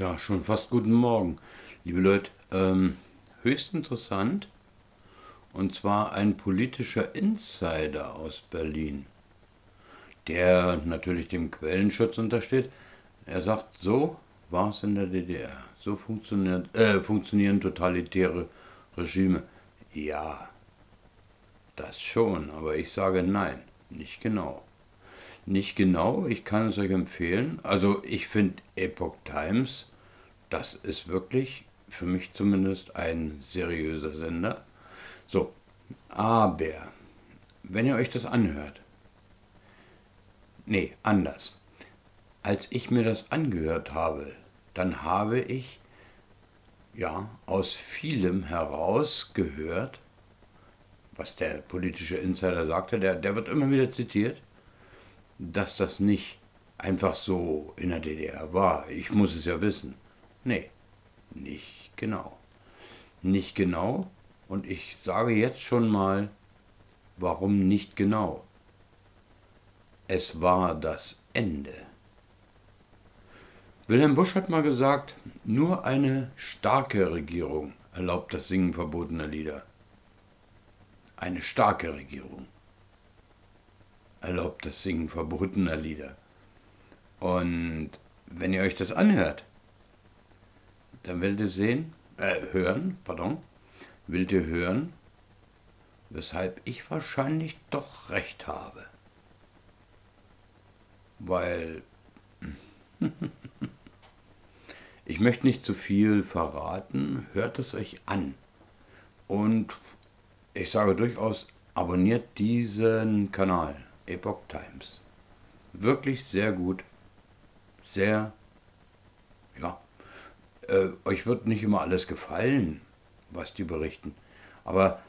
Tja, schon fast guten Morgen, liebe Leute. Ähm, höchst interessant. Und zwar ein politischer Insider aus Berlin, der natürlich dem Quellenschutz untersteht. Er sagt, so war es in der DDR. So funktioniert, äh, funktionieren totalitäre Regime. Ja, das schon, aber ich sage nein, nicht genau nicht genau. Ich kann es euch empfehlen. Also ich finde Epoch Times, das ist wirklich für mich zumindest ein seriöser Sender. So, aber wenn ihr euch das anhört, nee, anders. Als ich mir das angehört habe, dann habe ich ja aus vielem heraus gehört, was der politische Insider sagte, der, der wird immer wieder zitiert dass das nicht einfach so in der DDR war. Ich muss es ja wissen. Nee, nicht genau. Nicht genau. Und ich sage jetzt schon mal, warum nicht genau. Es war das Ende. Wilhelm Busch hat mal gesagt, nur eine starke Regierung erlaubt das Singen verbotener Lieder. Eine starke Regierung erlaubt das Singen verbotener Lieder. Und wenn ihr euch das anhört, dann werdet ihr sehen, äh, hören, pardon, werdet ihr hören, weshalb ich wahrscheinlich doch recht habe. Weil ich möchte nicht zu viel verraten, hört es euch an. Und ich sage durchaus, abonniert diesen Kanal. Epoch Times. Wirklich sehr gut. Sehr, ja, äh, euch wird nicht immer alles gefallen, was die berichten, aber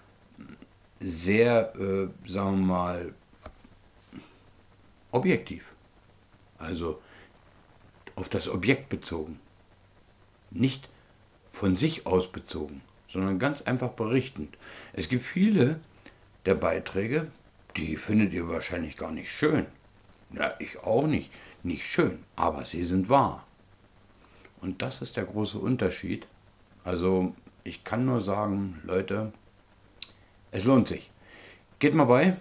sehr, äh, sagen wir mal, objektiv. Also auf das Objekt bezogen. Nicht von sich aus bezogen, sondern ganz einfach berichtend. Es gibt viele der Beiträge, die findet ihr wahrscheinlich gar nicht schön. Ja, ich auch nicht. Nicht schön, aber sie sind wahr. Und das ist der große Unterschied. Also ich kann nur sagen, Leute, es lohnt sich. Geht mal bei.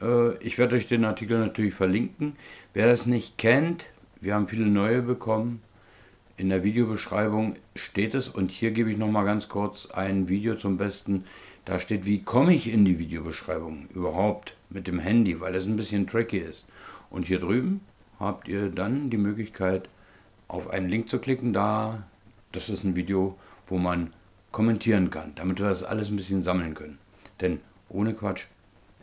Äh, ich werde euch den Artikel natürlich verlinken. Wer das nicht kennt, wir haben viele neue bekommen. In der Videobeschreibung steht es und hier gebe ich noch mal ganz kurz ein Video zum Besten. Da steht, wie komme ich in die Videobeschreibung überhaupt mit dem Handy, weil das ein bisschen tricky ist. Und hier drüben habt ihr dann die Möglichkeit, auf einen Link zu klicken. Da, das ist ein Video, wo man kommentieren kann, damit wir das alles ein bisschen sammeln können. Denn ohne Quatsch,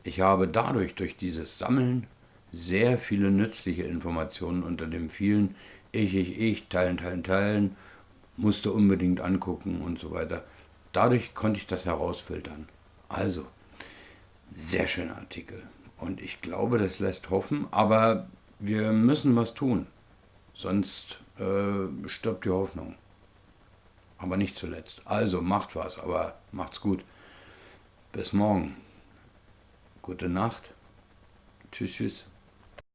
ich habe dadurch, durch dieses Sammeln, sehr viele nützliche Informationen unter dem vielen ich, ich, ich, teilen, teilen, teilen, musste unbedingt angucken und so weiter. Dadurch konnte ich das herausfiltern. Also, sehr schöner Artikel. Und ich glaube, das lässt hoffen, aber wir müssen was tun. Sonst äh, stirbt die Hoffnung. Aber nicht zuletzt. Also macht was, aber macht's gut. Bis morgen. Gute Nacht. Tschüss, tschüss.